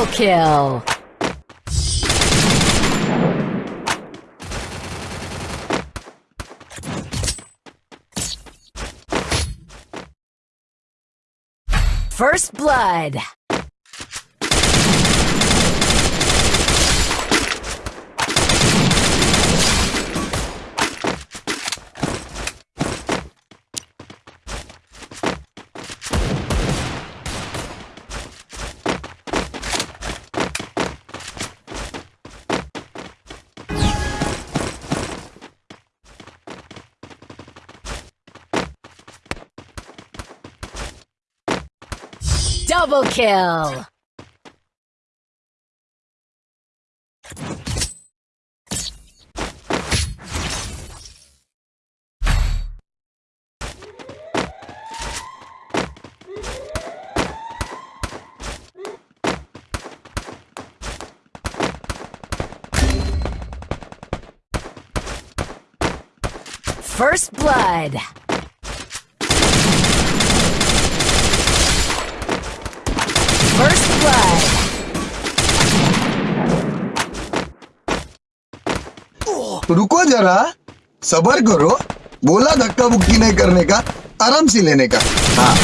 Triple kill. First blood. Double kill! First blood. Blood. रुको जरा, सबर करो बोला धक्का बुक्की नहीं करने का, आराम से लेने का हाँ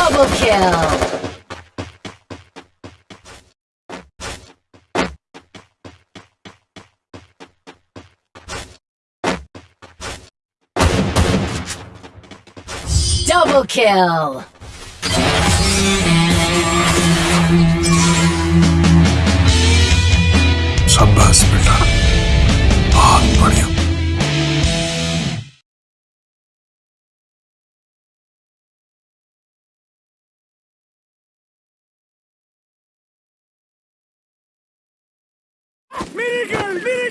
Double kill. Double kill. Minigun! Minigun!